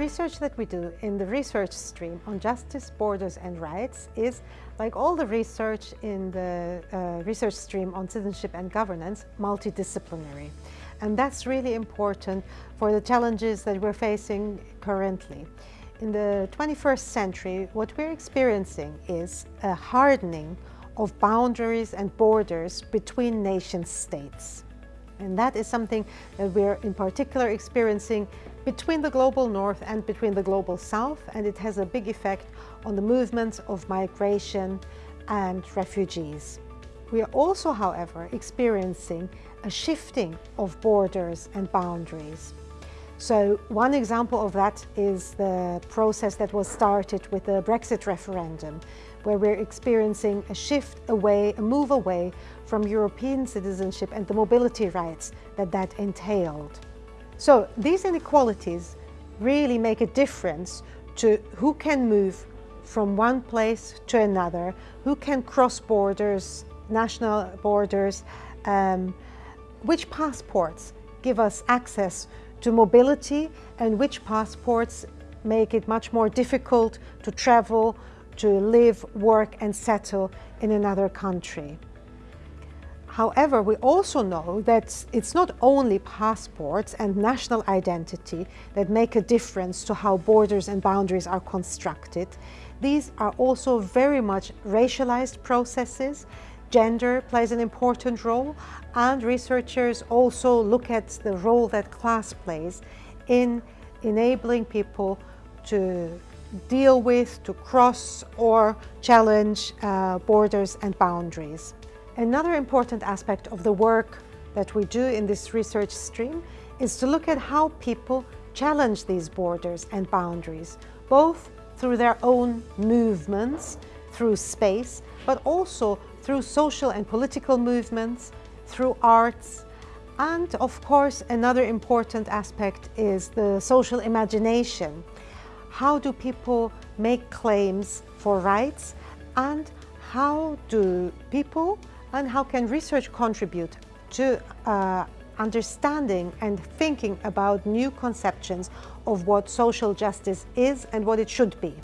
research that we do in the research stream on justice, borders and rights is, like all the research in the uh, research stream on citizenship and governance, multidisciplinary. And that's really important for the challenges that we're facing currently. In the 21st century, what we're experiencing is a hardening of boundaries and borders between nation states. And that is something that we're in particular experiencing between the global north and between the global south, and it has a big effect on the movements of migration and refugees. We are also, however, experiencing a shifting of borders and boundaries. So one example of that is the process that was started with the Brexit referendum, where we're experiencing a shift away, a move away from European citizenship and the mobility rights that that entailed. So these inequalities really make a difference to who can move from one place to another, who can cross borders, national borders, um, which passports give us access to mobility and which passports make it much more difficult to travel, to live, work and settle in another country. However, we also know that it's not only passports and national identity that make a difference to how borders and boundaries are constructed. These are also very much racialized processes. Gender plays an important role and researchers also look at the role that class plays in enabling people to deal with, to cross or challenge uh, borders and boundaries. Another important aspect of the work that we do in this research stream is to look at how people challenge these borders and boundaries, both through their own movements, through space, but also through social and political movements, through arts, and of course another important aspect is the social imagination. How do people make claims for rights and how do people and how can research contribute to uh, understanding and thinking about new conceptions of what social justice is and what it should be.